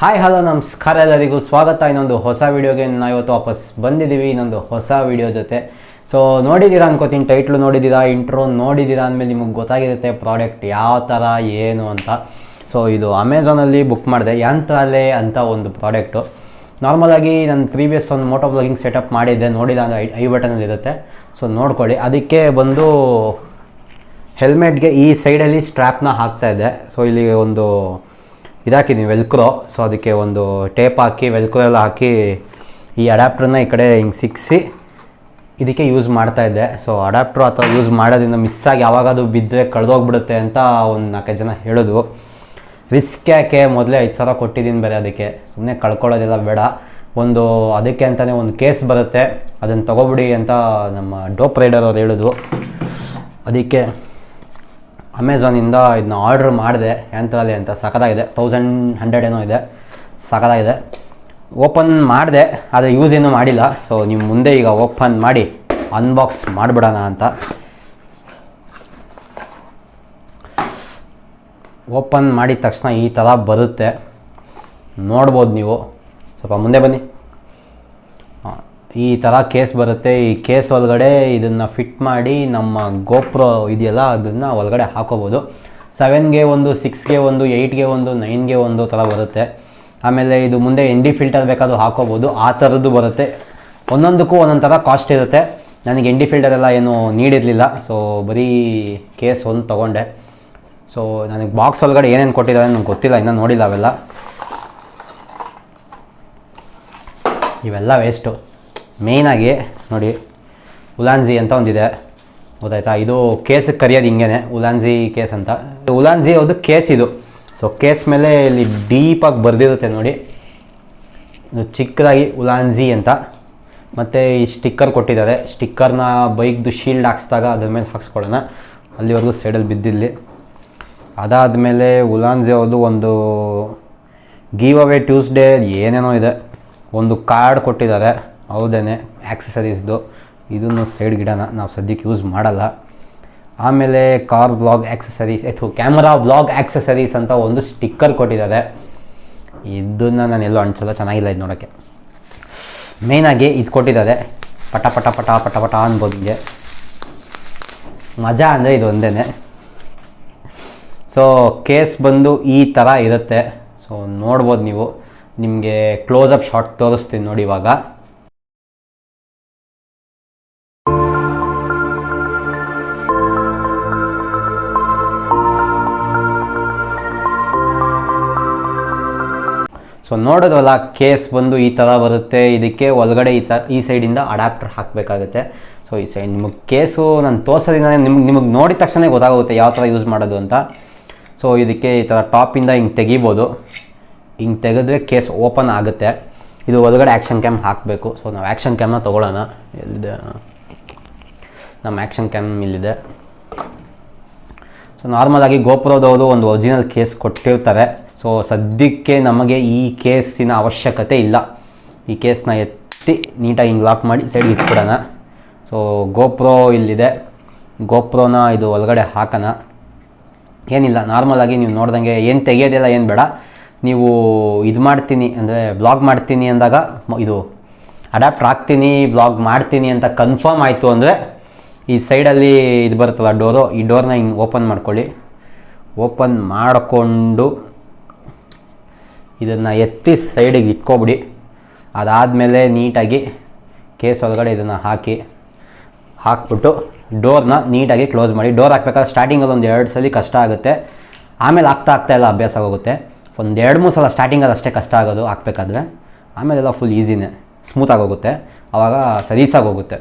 Hi hello ನಮಸ್ಕಾರ ಎಲ್ಲರಿಗೂ. ಸ್ವಾಗತ. ಇನ್ನೊಂದು ಹೊಸ ವೀಡಿಯೋಗೆ ನಾವು ಇವತ್ತು ವಾಪಸ್ ಬಂದಿದ್ದೀವಿ. ಇನ್ನೊಂದು ಹೊಸ ವೀಡಿಯೋ ಜೊತೆ. ಸೊ ನೋಡಿದ್ದೀರಾ ಅನ್ಕೋತೀನಿ. ಟೈಟ್ಲು ನೋಡಿದ್ದೀರಾ ಇಂಟ್ರೋ ನೋಡಿದ್ದೀರಾ ಅಂದಮೇಲೆ ನಿಮಗೆ ಗೊತ್ತಾಗಿರುತ್ತೆ ಪ್ರಾಡಕ್ಟ್ ಯಾವ ಥರ ಏನು ಅಂತ. ಸೊ ಇದು ಅಮೆಝಾನಲ್ಲಿ ಬುಕ್ ಮಾಡಿದೆ. ಯಾಂತ್ರಾಲೆ ಅಂತ ಒಂದು ಪ್ರಾಡಕ್ಟು. ನಾರ್ಮಲಾಗಿ ನಾನು ಪ್ರೀವಿಯಸ್ ಒಂದು ಮೋಟೋ ಬ್ಲಾಗಿಂಗ್ ಸೆಟಪ್ ಮಾಡಿದ್ದೆ. ನೋಡಿಲ್ಲ ಅಂದರೆ ಐ ಐ ಬಟನಲ್ಲಿ ಇರುತ್ತೆ ಸೊ ನೋಡ್ಕೊಳ್ಳಿ. ಅದಕ್ಕೆ ಬಂದು ಹೆಲ್ಮೆಟ್ಗೆ ಈ ಸೈಡಲ್ಲಿ ಸ್ಟ್ರ್ಯಾಪ್ನ ಹಾಕ್ತಾಯಿದ್ದೆ ಸೊ ಇಲ್ಲಿ ಒಂದು ಇದಾಕಿದ್ದೀನಿ ವೆಲ್ಕ್ರೋ. ಸೊ ಅದಕ್ಕೆ ಒಂದು ಟೇಪ್ ಹಾಕಿ, ವೆಲ್ಕ್ರೋ ಎಲ್ಲ ಹಾಕಿ ಈ ಅಡ್ಯಾಪ್ಟ್ರನ್ನ ಈ ಕಡೆ ಹಿಂಗೆ ಸಿಕ್ಕಿಸಿ ಇದಕ್ಕೆ ಯೂಸ್ ಮಾಡ್ತಾ ಇದ್ದೆ. ಸೊ ಅಡಾಪ್ಟ್ರು ಆ ಥರ ಯೂಸ್ ಮಾಡೋದ್ರಿಂದ ಮಿಸ್ ಆಗಿ ಯಾವಾಗಾದ್ರೂ ಬಿದ್ದರೆ ಕಳೆದೋಗ್ಬಿಡುತ್ತೆ ಅಂತ ಒಂದು ನಾಲ್ಕೈದು ಜನ ಹೇಳಿದ್ರು. ರಿಸ್ಕ್ ಯಾಕೆ? ಮೊದಲೇ ಐದು ಸಾವಿರ ಕೊಟ್ಟಿದ್ದೀನಿ ಬೇರೆ ಅದಕ್ಕೆ. ಸುಮ್ಮನೆ ಕಳ್ಕೊಳ್ಳೋದೆಲ್ಲ ಬೇಡ. ಒಂದು ಅದಕ್ಕೆ ಅಂತಲೇ ಒಂದು ಕೇಸ್ ಬರುತ್ತೆ. ಅದನ್ನು ತಗೊಬಿಡಿ ಅಂತ ನಮ್ಮ ಡೋಪ್ ರೈಡರ್ ಅವ್ರು ಹೇಳಿದ್ರು. ಅದಕ್ಕೆ ಅಮೆಝಾನಿಂದ ಇದನ್ನ ಆರ್ಡ್ರ್ ಮಾಡಿದೆ ಯಾಂತ್ರಾಲಿ ಅಂತ. ಸಕದಾಗಿದೆ ತೌಸಂಡ್ ಹಂಡ್ರೆಡ್ ಏನೋ ಇದೆ. ಸಕದಾಗಿದೆ ಓಪನ್ ಮಾಡಿದೆ, ಆದರೆ ಯೂಸ್ ಏನೂ ಮಾಡಿಲ್ಲ. ಸೊ ನೀವು ಮುಂದೆ ಈಗ ಓಪನ್ ಮಾಡಿ ಅನ್ಬಾಕ್ಸ್ ಮಾಡಿಬಿಡೋಣ ಅಂತ. ಓಪನ್ ಮಾಡಿದ ತಕ್ಷಣ ಈ ಥರ ಬರುತ್ತೆ. ನೋಡ್ಬೋದು ನೀವು. ಸ್ವಲ್ಪ ಮುಂದೆ ಬನ್ನಿ. ಈ ಥರ ಕೇಸ್ ಬರುತ್ತೆ. ಈ ಕೇಸ್ ಒಳಗಡೆ ಇದನ್ನು ಫಿಟ್ ಮಾಡಿ ನಮ್ಮ ಗೋಪ್ರೋ ಇದೆಯಲ್ಲ, ಅದನ್ನು ಒಳಗಡೆ ಹಾಕೋಬೋದು. ಸೆವೆನ್ಗೆ ಒಂದು ಸಿಕ್ಸ್ಗೆ ಒಂದು ಏಯ್ಟ್ಗೆ ಒಂದು ನೈನ್ಗೆ ಒಂದು ಥರ ಬರುತ್ತೆ. ಆಮೇಲೆ ಇದು ಮುಂದೆ ಎನ್ ಡಿ ಫಿಲ್ಟರ್ ಬೇಕಾದ್ರು ಹಾಕೋಬೋದು. ಆ ಥರದ್ದು ಬರುತ್ತೆ. ಒಂದೊಂದಕ್ಕೂ ಒಂದೊಂದು ಥರ ಕಾಸ್ಟ್ ಇರುತ್ತೆ. ನನಗೆ ಎನ್ ಡಿ ಫಿಲ್ಟರ್ ಎಲ್ಲ ಏನು ನೀಡಿರಲಿಲ್ಲ. ಸೊ ಬರೀ ಕೇಸ್ ಒಂದು ತೊಗೊಂಡೆ. ಸೊ ನನಗೆ ಬಾಕ್ಸ್ ಒಳಗಡೆ ಏನೇನು ಕೊಟ್ಟಿದ್ದಾರೆ ನನಗೆ ಗೊತ್ತಿಲ್ಲ. ಇನ್ನೂ ನೋಡಿಲ್ಲ ಅವೆಲ್ಲ. ಇವೆಲ್ಲ ವೇಸ್ಟು ಮೇಯ್ನಾಗಿ ನೋಡಿ ಉಲಾನ್ಜಿ ಅಂತ ಒಂದಿದೆ. ಗೊತ್ತಾಯ್ತಾ? ಇದು ಕೇಸಿಗೆ ಕರಿಯೋದು ಹಿಂಗೇನೆ ಉಲಾನ್ಜಿ ಕೇಸ್ ಅಂತ. ಉಲಾನ್ಜಿ ಅದು ಕೇಸ್ ಇದು. ಸೊ ಕೇಸ್ ಮೇಲೆ ಇಲ್ಲಿ ಡೀಪಾಗಿ ಬರೆದಿರುತ್ತೆ ನೋಡಿ. ಇದು ಚಿಕ್ಕದಾಗಿ ಉಲಾನ್ಜಿ ಅಂತ. ಮತ್ತು ಈ ಸ್ಟಿಕ್ಕರ್ ಕೊಟ್ಟಿದ್ದಾರೆ. ಸ್ಟಿಕ್ಕರ್ನ ಬೈಕ್ದು ಶೀಲ್ಡ್ ಹಾಕ್ಸ್ದಾಗ ಅದ್ರ ಮೇಲೆ ಹಾಕ್ಸ್ಕೊಳ್ಳೋಣ. ಅಲ್ಲಿವರೆಗೂ ಸೈಡಲ್ಲಿ ಬಿದ್ದಿಲ್ಲಿ ಅದಾದಮೇಲೆ ಉಲಾನ್ಜಿ ಅವ್ರದ್ದು ಒಂದು ಗೀವ್ ಅವೇ ಟ್ಯೂಸ್ಡೇ ಏನೇನೋ ಇದೆ. ಒಂದು ಕಾರ್ಡ್ ಕೊಟ್ಟಿದ್ದಾರೆ. ಹೌದೇನೆ ಆ್ಯಕ್ಸಸರೀಸ್ದು ಇದನ್ನು ಸೈಡ್ ಗಿಡನ ನಾವು ಸದ್ಯಕ್ಕೆ ಯೂಸ್ ಮಾಡಲ್ಲ. ಆಮೇಲೆ ಕಾರ್ ಬ್ಲಾಗ್ ಆ್ಯಕ್ಸಸರೀಸ್ ಅಥವಾ ಕ್ಯಾಮರಾ ಬ್ಲಾಗ್ ಆ್ಯಕ್ಸಸರೀಸ್ ಅಂತ ಒಂದು ಸ್ಟಿಕ್ಕರ್ ಕೊಟ್ಟಿದ್ದಾರೆ. ಇದನ್ನು ನಾನು ಎಲ್ಲೋ ಅನ್ಸಲ್ಲ ಚೆನ್ನಾಗಿಲ್ಲ ಇದು ನೋಡೋಕ್ಕೆ. ಮೇಯ್ನಾಗಿ ಇದು ಕೊಟ್ಟಿದ್ದಾರೆ. ಪಟ ಪಟ ಪಟ ಪಟ ಪಟ ಅನ್ಬೋದು ಹಿಂಗೆ. ಮಜಾ ಅಂದರೆ ಇದು ಒಂದೇ ಸೊ ಕೇಸ್ ಬಂದು ಈ ಥರ ಇರುತ್ತೆ. ಸೊ ನೋಡ್ಬೋದು ನೀವು. ನಿಮಗೆ ಕ್ಲೋಸಪ್ ಶಾಟ್ ತೋರಿಸ್ತೀನಿ ನೋಡಿ ಇವಾಗ. ಸೊ ನೋಡೋದಲ್ಲ ಕೇಸ್ ಬಂದು ಈ ಥರ ಬರುತ್ತೆ, ಇದಕ್ಕೆ ಒಳಗಡೆ ಈ ಥರ ಈ ಸೈಡಿಂದ ಅಡಾಪ್ಟರ್ ಹಾಕಬೇಕಾಗುತ್ತೆ. ಸೊ ಈ ಸೈಡ್ ನಿಮಗೆ ಕೇಸು ನಾನು ತೋರಿಸೋದ್ರಿಂದ ನಿಮ್ಗೆ ನಿಮಗೆ ನೋಡಿದ ತಕ್ಷಣ ಗೊತ್ತಾಗುತ್ತೆ ಯಾವ ಥರ ಯೂಸ್ ಮಾಡೋದು ಅಂತ. ಸೊ ಇದಕ್ಕೆ ಈ ಥರ ಟಾಪಿಂದ ಹಿಂಗೆ ತೆಗಿಬೋದು. ಹಿಂಗೆ ತೆಗೆದ್ರೆ ಕೇಸ್ ಓಪನ್ ಆಗುತ್ತೆ. ಇದು ಒಳಗಡೆ ಆ್ಯಕ್ಷನ್ ಕ್ಯಾಮ್ ಹಾಕಬೇಕು. ಸೊ ನಾವು ಆ್ಯಕ್ಷನ್ ಕ್ಯಾಮ್ನ ತೊಗೊಳ್ಳೋಣ ಎಲ್ಲಿದೆ? ನಮ್ಮ ಆ್ಯಕ್ಷನ್ ಕ್ಯಾಮ್ ಇಲ್ಲಿದೆ. ಸೊ ನಾರ್ಮಲಾಗಿ ಗೋಪುರದವರು ಒಂದು ಒರಿಜಿನಲ್ ಕೇಸ್ ಕೊಟ್ಟಿರ್ತಾರೆ. ಸೊ ಸದ್ಯಕ್ಕೆ ನಮಗೆ ಈ ಕೇಸಿನ ಅವಶ್ಯಕತೆ ಇಲ್ಲ. ಈ ಕೇಸನ್ನ ಎತ್ತಿ ನೀಟಾಗಿ ಹಿಂಗೆ ಲಾಕ್ ಮಾಡಿ ಸೈಡ್ ಇಟ್ಬಿಡೋಣ. ಸೊ ಗೋಪ್ರೋ ಇಲ್ಲಿದೆ. ಗೋಪ್ರೋನ ಇದು ಒಳಗಡೆ ಹಾಕೋಣ. ಏನಿಲ್ಲ ನಾರ್ಮಲಾಗಿ ನೀವು ನೋಡ್ದಂಗೆ ಏನು ತೆಗೆಯೋದಿಲ್ಲ, ಏನು ಬೇಡ. ನೀವು ಇದು ಮಾಡ್ತೀನಿ ಅಂದರೆ ಬ್ಲಾಗ್ ಮಾಡ್ತೀನಿ ಅಂದಾಗ ಇದು ಅಡ್ಯಾಪ್ಟ್ ಹಾಕ್ತೀನಿ ಬ್ಲಾಗ್ ಮಾಡ್ತೀನಿ ಅಂತ ಕನ್ಫರ್ಮ್ ಆಯಿತು ಅಂದರೆ ಈ ಸೈಡಲ್ಲಿ ಇದು ಬರುತ್ತಲ್ಲ ಡೋರು, ಈ ಡೋರ್ನ ಹಿಂಗೆ ಓಪನ್ ಮಾಡ್ಕೊಳ್ಳಿ. ಓಪನ್ ಮಾಡಿಕೊಂಡು ಇದನ್ನು ಎತ್ತಿ ಸೈಡಿಗೆ ಇಟ್ಕೊಬಿಡಿ. ಅದಾದಮೇಲೆ ನೀಟಾಗಿ ಕೇಸ್ ಒಳಗಡೆ ಇದನ್ನು ಹಾಕಿ, ಹಾಕ್ಬಿಟ್ಟು ಡೋರ್ನ ನೀಟಾಗಿ ಕ್ಲೋಸ್ ಮಾಡಿ. ಡೋರ್ ಹಾಕ್ಬೇಕಾದ್ರೆ ಸ್ಟಾರ್ಟಿಂಗಲ್ಲಿ ಒಂದು ಎರಡು ಸಲ ಕಷ್ಟ ಆಗುತ್ತೆ. ಆಮೇಲೆ ಆಗ್ತಾ ಆಗ್ತಾ ಎಲ್ಲ ಅಭ್ಯಾಸ ಆಗೋಗುತ್ತೆ. ಒಂದು ಎರಡು ಮೂರು ಸಲ ಸ್ಟಾರ್ಟಿಂಗಲ್ಲಿ ಅಷ್ಟೇ ಕಷ್ಟ ಆಗೋದು ಹಾಕ್ಬೇಕಾದ್ರೆ ಆಮೇಲೆಲ್ಲ ಫುಲ್ ಈಸಿನೇ ಸ್ಮೂತಾಗಿ ಹೋಗುತ್ತೆ. ಆವಾಗ ಸರೀಸಾಗಿ ಹೋಗುತ್ತೆ.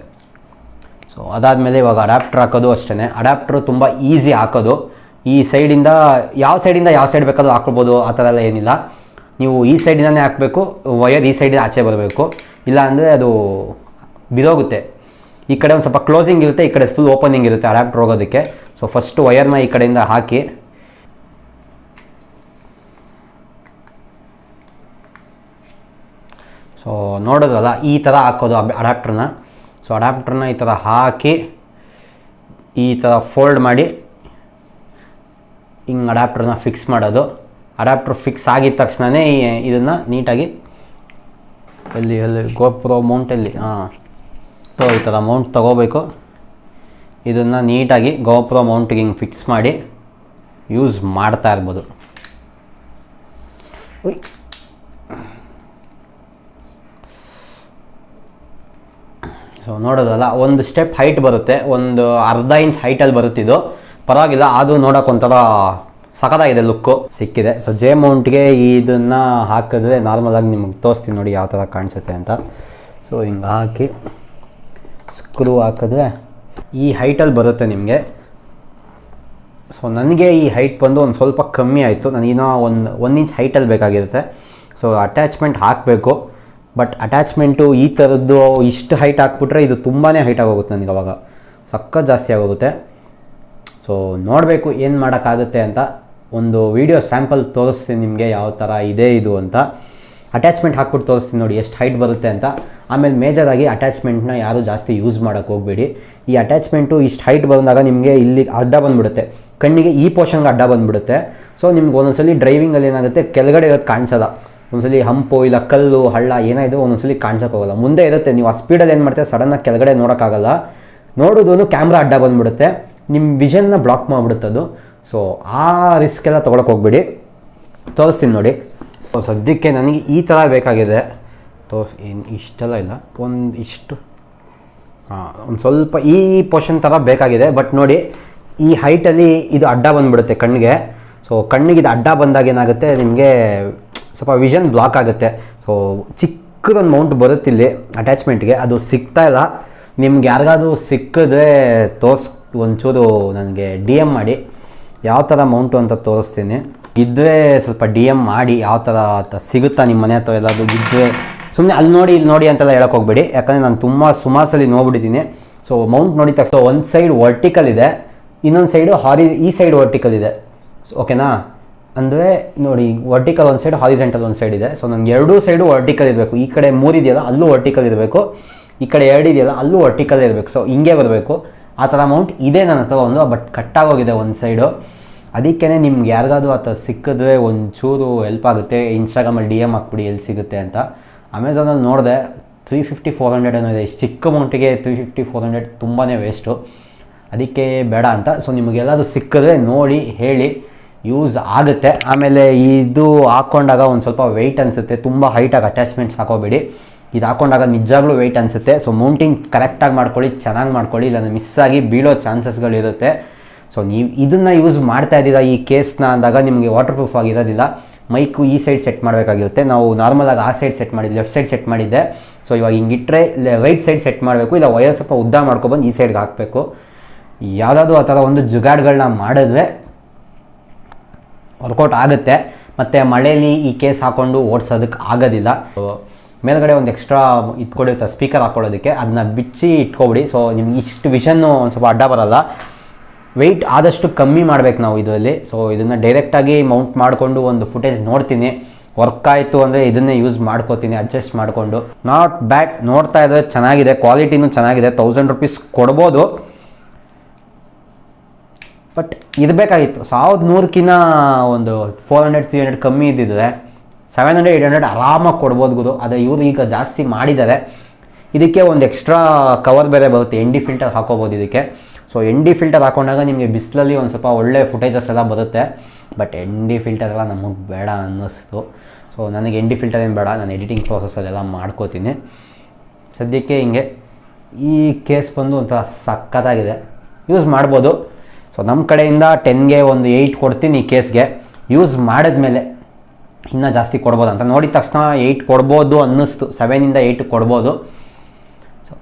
ಸೊ ಅದಾದಮೇಲೆ ಇವಾಗ ಅಡ್ಯಾಪ್ಟ್ರ್ ಹಾಕೋದು ಅಷ್ಟೇ ಅಡ್ಯಾಪ್ಟ್ರು ತುಂಬ ಈಸಿ ಹಾಕೋದು. ಈ ಸೈಡಿಂದ ಯಾವ ಸೈಡಿಂದ ಯಾವ ಸೈಡ್ ಬೇಕಾದ್ರೂ ಹಾಕ್ಬೋದು ಆ ಥರ ಎಲ್ಲ ಏನಿಲ್ಲ. ನೀವು ಈ ಸೈಡಿಂದನೇ ಹಾಕಬೇಕು ವಯರ್ ಈ ಸೈಡಿಂದ ಆಚೆ ಬರಬೇಕು. ಇಲ್ಲ ಅಂದರೆ ಅದು ಬಿದೋಗುತ್ತೆ. ಈ ಕಡೆ ಒಂದು ಸ್ವಲ್ಪ ಕ್ಲೋಸಿಂಗ್ ಇರುತ್ತೆ, ಈ ಕಡೆ ಫುಲ್ ಓಪನಿಂಗ್ ಇರುತ್ತೆ ಅಡಾಪ್ಟರ್ ಹೋಗೋದಕ್ಕೆ. ಸೊ ಫಸ್ಟು ವಯರ್ನ ಈ ಕಡೆಯಿಂದ ಹಾಕಿ. ಸೊ ನೋಡೋದಲ್ಲ ಈ ಥರ ಹಾಕೋದು ಅಡಾಪ್ಟ್ರನ್ನ ಸೊ ಅಡಾಪ್ಟ್ರನ್ನ ಈ ಥರ ಹಾಕಿ, ಈ ಥರ ಫೋಲ್ಡ್ ಮಾಡಿ, ಹಿಂಗೆ ಅಡಾಪ್ಟರ್ನ ಫಿಕ್ಸ್ ಮಾಡೋದು. ಅಡಾಪ್ಟರ್ ಫಿಕ್ಸ್ ಆಗಿದ ತಕ್ಷಣವೇ ಇದನ್ನು ನೀಟಾಗಿ ಎಲ್ಲಿ ಎಲ್ಲಿ ಗೋಪ್ರೋ ಮೌಂಟಲ್ಲಿ ಹಾಂ, ಸೊ ಈ ಥರ ಮೌಂಟ್ ತೊಗೋಬೇಕು. ಇದನ್ನು ನೀಟಾಗಿ ಗೋಪ್ರೋ ಮೌಂಟಿಗೆ ಹಿಂಗೆ ಫಿಕ್ಸ್ ಮಾಡಿ ಯೂಸ್ ಮಾಡ್ತಾ ಇರ್ಬೋದು. ಸೊ ನೋಡೋದಲ್ಲ, ಒಂದು ಸ್ಟೆಪ್ ಹೈಟ್ ಬರುತ್ತೆ, ಒಂದು ಅರ್ಧ ಇಂಚ್ ಹೈಟಲ್ಲಿ ಬರುತ್ತಿದ್ದು. ಪರವಾಗಿಲ್ಲ, ಅದು ನೋಡೋಕೆ ಒಂಥರ ಸಖತ್ತಾಗಿದೆ ಲುಕ್ಕು, ಸಿಕ್ಕಿದೆ. ಸೊ ಜೆ ಮೌಂಟ್ಗೆ ಇದನ್ನು ಹಾಕಿದ್ರೆ ನಾರ್ಮಲಾಗಿ ನಿಮಗೆ ತೋರಿಸ್ತೀನಿ ನೋಡಿ ಯಾವ ಥರ ಕಾಣಿಸುತ್ತೆ ಅಂತ. ಸೊ ಹಿಂಗೆ ಹಾಕಿ ಸ್ಕ್ರೂ ಹಾಕಿದ್ರೆ ಈ ಹೈಟಲ್ಲಿ ಬರುತ್ತೆ ನಿಮಗೆ. ಸೊ ನನಗೆ ಈ ಹೈಟ್ ಬಂದು ಒಂದು ಸ್ವಲ್ಪ ಕಮ್ಮಿ ಆಯಿತು. ನನಗಿನ್ನೂ ಒಂದು ಒನ್ ಇಂಚ್ ಹೈಟಲ್ಲಿ ಬೇಕಾಗಿರುತ್ತೆ. ಸೊ ಅಟ್ಯಾಚ್ಮೆಂಟ್ ಹಾಕಬೇಕು. ಬಟ್ ಅಟ್ಯಾಚ್ಮೆಂಟು ಈ ಥರದ್ದು ಇಷ್ಟು ಹೈಟ್ ಹಾಕ್ಬಿಟ್ರೆ ಇದು ತುಂಬಾ ಹೈಟ್ ಆಗೋಗುತ್ತೆ ನನಗೆ ಅವಾಗ. ಸಖತ್ ಜಾಸ್ತಿ ಆಗೋಗುತ್ತೆ. ಸೊ ನೋಡಬೇಕು ಏನು ಮಾಡೋಕ್ಕಾಗುತ್ತೆ ಅಂತ. ಒಂದು ವಿಡಿಯೋ ಸ್ಯಾಂಪಲ್ ತೋರಿಸ್ತೀನಿ ನಿಮಗೆ ಯಾವ ಥರ ಇದೆ ಇದು ಅಂತ. ಅಟ್ಯಾಚ್ಮೆಂಟ್ ಹಾಕ್ಬಿಟ್ಟು ತೋರಿಸ್ತೀನಿ ನೋಡಿ ಎಷ್ಟು ಹೈಟ್ ಬರುತ್ತೆ ಅಂತ. ಆಮೇಲೆ ಮೇಜರಾಗಿ ಅಟ್ಯಾಚ್ಮೆಂಟ್ನ ಯಾರೂ ಜಾಸ್ತಿ ಯೂಸ್ ಮಾಡೋಕ್ಕೆ ಹೋಗಬೇಡಿ. ಈ ಅಟ್ಯಾಚ್ಮೆಂಟು ಇಷ್ಟು ಹೈಟ್ ಬಂದಾಗ ನಿಮಗೆ ಇಲ್ಲಿ ಅಡ್ಡ ಬಂದುಬಿಡುತ್ತೆ. ಕಣ್ಣಿಗೆ ಈ ಪೋರ್ಷನ್ಗೆ ಅಡ್ಡ ಬಂದುಬಿಡುತ್ತೆ. ಸೊ ನಿಮ್ಗೆ ಒಂದೊಂದ್ಸಲಿ ಡ್ರೈವಿಂಗಲ್ಲಿ ಏನಾಗುತ್ತೆ? ಕೆಳಗಡೆ ಇರೋದು ಕಾಣಿಸಲ್ಲ. ಒಂದ್ಸಲಿ ಹಂಪು ಇಲ್ಲ ಕಲ್ಲು, ಹಳ್ಳ ಏನಾಯಿತು ಒಂದೊಂದ್ಸಲಿ ಕಾಣಿಸೋಕೆ ಹೋಗಲ್ಲ. ಮುಂದೆ ಇರುತ್ತೆ. ನೀವು ಆ ಸ್ಪೀಡಲ್ಲಿ ಏನು ಮಾಡ್ತೀರಾ? ಸಡನ್ನಾಗಿ ಕೆಳಗಡೆ ನೋಡೋಕ್ಕಾಗಲ್ಲ. ನೋಡೋದು ಕ್ಯಾಮ್ರಾ ಅಡ್ಡ ಬಂದುಬಿಡುತ್ತೆ. ನಿಮ್ಮ ವಿಷನ್ನ ಬ್ಲಾಕ್ ಮಾಡಿಬಿಡುತ್ತದು ಸೊ ಆ ರಿಸ್ಕ್ ಎಲ್ಲ ತೊಗೊಳಕ್ಕೆ ಹೋಗ್ಬೇಡಿ. ತೋರಿಸ್ತೀನಿ ನೋಡಿ. ಸೊ ಸದ್ಯಕ್ಕೆ ನನಗೆ ಈ ಥರ ಬೇಕಾಗಿದೆ. ತೋರ್ಸ್ ಏನು ಇಷ್ಟೆಲ್ಲ ಇಲ್ಲ. ಒಂದು ಇಷ್ಟು. ಹಾಂ ಒಂದು ಸ್ವಲ್ಪ ಈ ಪೋರ್ಷನ್ ಥರ ಬೇಕಾಗಿದೆ. ಬಟ್ ನೋಡಿ, ಈ ಹೈಟಲ್ಲಿ ಇದು ಅಡ್ಡ ಬಂದುಬಿಡುತ್ತೆ ಕಣ್ಣಿಗೆ. ಸೊ ಕಣ್ಣಿಗೆ ಇದು ಅಡ್ಡ ಬಂದಾಗ ಏನಾಗುತ್ತೆ? ನಿಮಗೆ ಸ್ವಲ್ಪ ವಿಷನ್ ಬ್ಲಾಕ್ ಆಗುತ್ತೆ. ಸೊ ಚಿಕ್ಕದೊಂದು ಮೌಂಟ್ ಬರುತ್ತಿಲ್ಲಿ ಅಟ್ಯಾಚ್ಮೆಂಟ್ಗೆ ಅದು ಸಿಗ್ತಾ ಇಲ್ಲ. ನಿಮ್ಗೆ ಯಾರಿಗಾದ್ರೂ ಸಿಕ್ಕಿದ್ರೆ ತೋರ್ಸ್, ಒಂಚೂರು ನನಗೆ ಡಿ ಎಂ ಮಾಡಿ. ಯಾವ ಥರ ಮೌಂಟು ಅಂತ ತೋರಿಸ್ತೀನಿ. ಇದ್ದರೆ ಸ್ವಲ್ಪ ಡಿ ಎಂ ಮಾಡಿ ಯಾವ ಥರ ಸಿಗುತ್ತಾ ನಿಮ್ಮ ಮನೆ ಹತ್ರ ಎಲ್ಲಾದರೂ ಇದ್ದರೆ ಸುಮ್ಮನೆ ಅಲ್ಲಿ ನೋಡಿ, ಇಲ್ಲಿ ನೋಡಿ ಅಂತೆಲ್ಲ ಹೇಳಕ್ಕೆ ಹೋಗ್ಬೇಡಿ. ಯಾಕಂದರೆ ನಾನು ತುಂಬ ಸುಮಾರು ನೋಡ್ಬಿಟ್ಟಿದ್ದೀನಿ. ಸೊ ಮೌಂಟ್ ನೋಡಿ ತಕ್ಷಣ ಒಂದು ಸೈಡ್ ವರ್ಟಿಕಲ್ ಇದೆ. ಇನ್ನೊಂದು ಸೈಡು ಹಾರಿ ಈ ಸೈಡ್ ವರ್ಟಿಕಲ್ ಇದೆ. ಸೊ ಓಕೆನಾ ಅಂದರೆ, ನೋಡಿ ವರ್ಟಿಕಲ್ ಒಂದು ಸೈಡ್ ಹಾರಿಜೆಂಟಲ್ ಒಂದು ಸೈಡ್ ಇದೆ. ಸೊ ನನಗೆ ಎರಡೂ ಸೈಡು ವರ್ಟಿಕಲ್ ಇರಬೇಕು. ಈ ಕಡೆ ಮೂರು ಇದೆಯಲ್ಲ, ಅಲ್ಲೂ ವರ್ಟಿಕಲ್ ಇರಬೇಕು. ಈ ಕಡೆ ಎರಡು ಇದೆಯಲ್ಲ, ಅಲ್ಲೂ ವರ್ಟಿಕಲ್ ಇರಬೇಕು. ಸೊ ಹಿಂಗೆ ಬರಬೇಕು. ಆ ಥರ ಅಮೌಂಟ್ ಇದೆ ನನ್ನ ಹತ್ರ ಒಂದು ಬಟ್ ಕಟ್ಟಾಗೋಗಿದೆ ಒಂದು ಸೈಡು ಅದಕ್ಕೇ ನಿಮ್ಗೆ ಯಾರಿಗಾದ್ರೂ ಆ ಥರ ಸಿಕ್ಕಿದ್ರೆ ಒಂಚೂರು ಹೆಲ್ಪ್ ಆಗುತ್ತೆ. ಇನ್ಸ್ಟಾಗ್ರಾಮಲ್ಲಿ ಡಿ ಎಂ ಹಾಕ್ಬಿಡಿ, ಎಲ್ಲಿ ಸಿಗುತ್ತೆ ಅಂತ. ಅಮೆಝಾನಲ್ಲಿ ನೋಡಿದೆ ತ್ರೀ ಫಿಫ್ಟಿ ಫೋರ್ ಹಂಡ್ರೆಡ್ ಏನೋ ಇದೆ. ಚಿಕ್ಕ ಅಮೌಂಟಿಗೆ ತ್ರೀ ಫಿಫ್ಟಿ ಫೋರ್ ಹಂಡ್ರೆಡ್ ತುಂಬಾ ವೇಸ್ಟು ಅದಕ್ಕೆ ಬೇಡ ಅಂತ. ಸೊ ನಿಮಗೆಲ್ಲಾದರೂ ಸಿಕ್ಕಿದ್ರೆ ನೋಡಿ, ಹೇಳಿ ಯೂಸ್ ಆಗುತ್ತೆ. ಆಮೇಲೆ ಇದು ಹಾಕ್ಕೊಂಡಾಗ ಒಂದು ಸ್ವಲ್ಪ ವೆಯ್ಟ್ ಅನಿಸುತ್ತೆ. ತುಂಬ ಹೈಟಾಗಿ ಅಟ್ಯಾಚ್ಮೆಂಟ್ಸ್ ಹಾಕೋಬೇಡಿ. ಇದು ಹಾಕೊಂಡಾಗ ನಿಜಾಗ್ಲೂ ವೆಯ್ಟ್ ಅನಿಸುತ್ತೆ. ಸೊ ಮೌಂಟಿಂಗ್ ಕರೆಕ್ಟಾಗಿ ಮಾಡ್ಕೊಳ್ಳಿ, ಚೆನ್ನಾಗಿ ಮಾಡ್ಕೊಳ್ಳಿ, ಇಲ್ಲಾಂದ್ರೆ ಮಿಸ್ ಆಗಿ ಬೀಳೋ ಚಾನ್ಸಸ್ಗಳಿರುತ್ತೆ ಸೊ ನೀವು ಇದನ್ನು ಯೂಸ್ ಮಾಡ್ತಾ ಇದ್ದೀರಾ ಈ ಕೇಸ್ನ ಅಂದಾಗ ನಿಮಗೆ ವಾಟರ್ ಪ್ರೂಫ್ ಆಗಿರೋದಿಲ್ಲ ಮೈಕು ಈ ಸೈಡ್ ಸೆಟ್ ಮಾಡಬೇಕಾಗಿರುತ್ತೆ. ನಾವು ನಾರ್ಮಲಾಗಿ ಆ ಸೈಡ್ ಸೆಟ್ ಮಾಡಿದ್ದು ಲೆಫ್ಟ್ ಸೈಡ್ ಸೆಟ್ ಮಾಡಿದ್ದೆ. ಸೊ ಇವಾಗ ಹಿಂಗಿಟ್ರೆ ರೈಟ್ ಸೈಡ್ ಸೆಟ್ ಮಾಡಬೇಕು, ಇಲ್ಲ ವಯರ್ ಸ್ವಲ್ಪ ಉದ್ದ ಮಾಡ್ಕೊಬಂದು ಈ ಸೈಡ್ಗೆ ಹಾಕಬೇಕು. ಯಾವುದಾದ್ರು ಆ ಥರ ಒಂದು ಜುಗಾಡ್ಗಳನ್ನ ಮಾಡಿದ್ರೆ ವರ್ಕೌಟ್ ಆಗುತ್ತೆ. ಮತ್ತು ಮಳೆಯಲ್ಲಿ ಈ ಕೇಸ್ ಹಾಕ್ಕೊಂಡು ಓಡಿಸೋದಕ್ಕೆ ಆಗೋದಿಲ್ಲ. ಮೇಲ್ಗಡೆ ಒಂದು ಎಕ್ಸ್ಟ್ರಾ ಇಟ್ಕೊಂಡಿರ್ತಾರೆ ಸ್ಪೀಕರ್ ಹಾಕ್ಕೊಳ್ಳೋದಕ್ಕೆ ಅದನ್ನ ಬಿಚ್ಚಿ ಇಟ್ಕೊಬಿಡಿ. ಸೊ ನಿಮ್ಗೆ ಇಷ್ಟು ವಿಷನ್ನು ಒಂದು ಸ್ವಲ್ಪ ಅಡ್ಡ ಬರಲ್ಲ. ವೆಯ್ಟ್ ಆದಷ್ಟು ಕಮ್ಮಿ ಮಾಡ್ಬೇಕು ನಾವು ಇದರಲ್ಲಿ. ಸೊ ಇದನ್ನು ಡೈರೆಕ್ಟಾಗಿ ಮೌಂಟ್ ಮಾಡಿಕೊಂಡು ಒಂದು ಫುಟೇಜ್ ನೋಡ್ತೀನಿ. ವರ್ಕ್ ಆಯಿತು ಅಂದರೆ ಇದನ್ನೇ ಯೂಸ್ ಮಾಡ್ಕೋತೀನಿ ಅಡ್ಜಸ್ಟ್ ಮಾಡಿಕೊಂಡು. ನಾಟ್ ಬ್ಯಾಡ್ ನೋಡ್ತಾ ಇದ್ರೆ ಚೆನ್ನಾಗಿದೆ. ಕ್ವಾಲಿಟಿನೂ ಚೆನ್ನಾಗಿದೆ. ತೌಸಂಡ್ ರುಪೀಸ್ ಕೊಡ್ಬೋದು. ಬಟ್ ಇರಬೇಕಾಗಿತ್ತು ಸಾವಿರದ ನೂರಕ್ಕಿಂತ ಒಂದು ಫೋರ್ ಹಂಡ್ರೆಡ್ ತ್ರೀ ಹಂಡ್ರೆಡ್ ಕಮ್ಮಿ ಇದ್ದಿದ್ರೆ ಸೆವೆನ್ ಹಂಡ್ರೆಡ್ ಏಟ್ ಹಂಡ್ರೆಡ್ ಆರಾಮಾಗಿ ಕೊಡ್ಬೋದು ಗುರು. ಅದೇ ಇವರು ಈಗ ಜಾಸ್ತಿ ಮಾಡಿದ್ದಾರೆ ಇದಕ್ಕೆ ಒಂದು ಎಕ್ಸ್ಟ್ರಾ ಕವರ್ ಬೇರೆ ಬರುತ್ತೆ. ಎನ್ ಡಿ ಫಿಲ್ಟರ್ ಹಾಕೋಬೋದು ಇದಕ್ಕೆ. ಸೊ ಎನ್ ಡಿ ಫಿಲ್ಟರ್ ಹಾಕೊಂಡಾಗ ನಿಮಗೆ ಬಿಸಿಲಲ್ಲಿ ಒಂದು ಸ್ವಲ್ಪ ಒಳ್ಳೆ ಫುಟೇಜಸ್ ಎಲ್ಲ ಬರುತ್ತೆ. ಬಟ್ ಎನ್ ಡಿ ಫಿಲ್ಟರ್ ಎಲ್ಲ ನಮಗೆ ಬೇಡ ಅನ್ನಿಸ್ತು. ಸೊ ನನಗೆ ಎನ್ ಡಿ ಫಿಲ್ಟರ್ ಏನು ಬೇಡ. ನಾನು ಎಡಿಟಿಂಗ್ ಪ್ರೋಸೆಸ್ಸಲ್ಲೆಲ್ಲ ಮಾಡ್ಕೋತೀನಿ. ಸದ್ಯಕ್ಕೆ ಹಿಂಗೆ ಈ ಕೇಸ್ ಬಂದು ಒಂಥರ ಸಕ್ಕತ್ತಾಗಿದೆ ಯೂಸ್ ಮಾಡ್ಬೋದು. ಸೊ ನಮ್ಮ ಕಡೆಯಿಂದ ಟೆನ್ಗೆ ಒಂದು ಏಯ್ಟ್ ಕೊಡ್ತೀನಿ ಈ ಕೇಸ್ಗೆ ಯೂಸ್ ಮಾಡಿದ್ಮೇಲೆ ಇನ್ನೂ ಜಾಸ್ತಿ ಕೊಡ್ಬೋದು ಅಂತ ನೋಡಿದ ತಕ್ಷಣ ಏಯ್ಟ್ ಕೊಡ್ಬೋದು ಅನ್ನಿಸ್ತು. ಸೆವೆನಿಂದ ಏಯ್ಟ್ ಕೊಡ್ಬೋದು. ಸೊ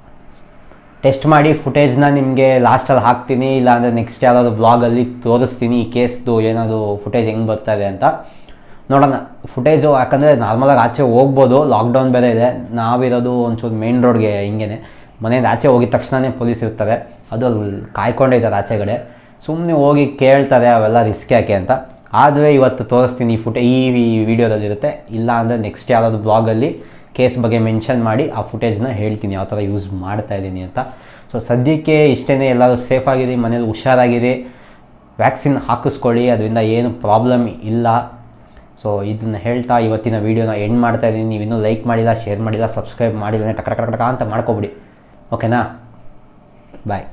ಟೆಸ್ಟ್ ಮಾಡಿ ಫುಟೇಜ್ನ ನಿಮಗೆ ಲಾಸ್ಟಲ್ಲಿ ಹಾಕ್ತೀನಿ, ಇಲ್ಲಾಂದರೆ ನೆಕ್ಸ್ಟ್ ಯಾವುದಾದ್ರು ಬ್ಲಾಗಲ್ಲಿ ತೋರಿಸ್ತೀನಿ, ಈ ಕೇಸ್ದು ಏನಾದರೂ ಫುಟೇಜ್ ಹೆಂಗೆ ಬರ್ತದೆ ಅಂತ. ನೋಡೋಣ. ಫುಟೇಜು ಯಾಕಂದರೆ ನಾರ್ಮಲಾಗಿ ಆಚೆ ಹೋಗ್ಬೋದು. ಲಾಕ್ಡೌನ್ ಬೇರೆ ಇದೆ. ನಾವಿರೋದು ಒಂಚೂರು ಮೇನ್ ರೋಡ್ಗೆ ಹಿಂಗೇನೆ. ಮನೆಯಿಂದ ಆಚೆ ಹೋಗಿದ ತಕ್ಷಣವೇ ಪೊಲೀಸ್ ಇರ್ತಾರೆ. ಅದು ಅಲ್ಲಿ ಕಾಯ್ಕೊಂಡೇ ಇದ್ದಾರೆ ಆಚೆಗಡೆ ಸುಮ್ಮನೆ ಹೋಗಿ ಕೇಳ್ತಾರೆ, ಅವೆಲ್ಲ ರಿಸ್ಕ್ ಯಾಕೆ ಅಂತ. ಆದರೆ ಇವತ್ತು ತೋರಿಸ್ತೀನಿ ಈ ಫುಟೇ ಈ ವಿಡಿಯೋದಲ್ಲಿರುತ್ತೆ. ಇಲ್ಲ ಅಂದರೆ ನೆಕ್ಸ್ಟ್ ಯಾವುದಾದ್ರು ಬ್ಲಾಗಲ್ಲಿ ಕೇಸ್ ಬಗ್ಗೆ ಮೆನ್ಷನ್ ಮಾಡಿ ಆ ಫುಟೇಜ್ನ ಹೇಳ್ತೀನಿ, ಯಾವ ಥರ ಯೂಸ್ ಮಾಡ್ತಾ ಇದ್ದೀನಿ ಅಂತ. ಸೊ ಸದ್ಯಕ್ಕೆ ಇಷ್ಟೇ ಎಲ್ಲರೂ ಸೇಫ್ ಆಗಿರಿ, ಮನೇಲಿ ಹುಷಾರಾಗಿರಿ ವ್ಯಾಕ್ಸಿನ್ ಹಾಕಿಸ್ಕೊಳ್ಳಿ, ಅದರಿಂದ ಏನು ಪ್ರಾಬ್ಲಮ್ ಇಲ್ಲ. ಸೊ ಇದನ್ನು ಹೇಳ್ತಾ ಇವತ್ತಿನ ವೀಡಿಯೋನ ಎಂಡ್ ಮಾಡ್ತಾ ಇದ್ದೀನಿ. ನೀವು ಇನ್ನೂ ಲೈಕ್ ಮಾಡಿಲ್ಲ ಶೇರ್ ಮಾಡಿಲ್ಲ ಸಬ್ಸ್ಕ್ರೈಬ್ ಮಾಡಿಲ್ಲ ಟಕ ಟಕ ಅಂತ ಮಾಡ್ಕೊಬಿಡಿ. ಓಕೆನಾ ಬಾಯ್